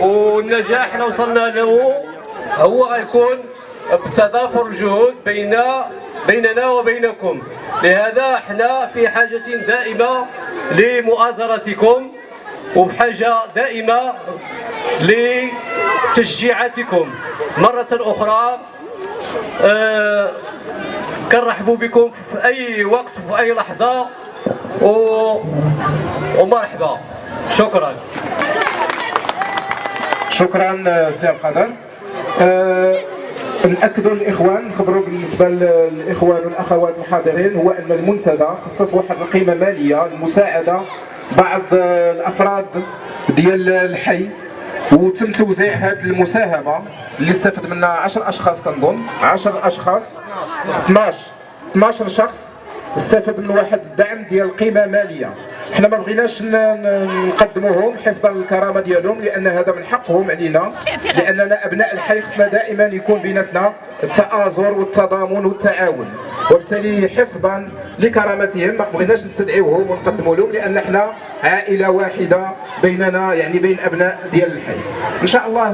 والنجاح اللي وصلنا له هو غيكون بتضافر الجهود بين بيننا وبينكم. لهذا إحنا في حاجة دائمة لمؤازرتكم وبحاجة دائمة لتشجيعاتكم. مرة أخرى آه كنرحبوا بكم في أي وقت في أي لحظة. ومرحبا. شكرا. شكرا سي القدر أه ناكدوا للاخوان نخبروا بالنسبة للإخوان والأخوات الحاضرين هو أن المنتدى خصص واحد القيمة مالية لمساعدة بعض الأفراد ديال الحي. وتم توزيع هذه المساهمة اللي استفد منها 10 أشخاص كنظن. 10 أشخاص. 12 12 شخص استفد من واحد الدعم ديال قيمة مالية. حنا ما بغيناش نقدموهم حفظا للكرامه ديالهم لأن هذا من حقهم علينا. لأننا أبناء الحي خصنا دائما يكون بيناتنا التآزر والتضامن والتعاون. وبالتالي حفظا لكرامتهم ما بغيناش نستدعيوهم ونقدموا لهم لأن إحنا عائلة واحدة بيننا يعني بين أبناء ديال الحي. إن شاء الله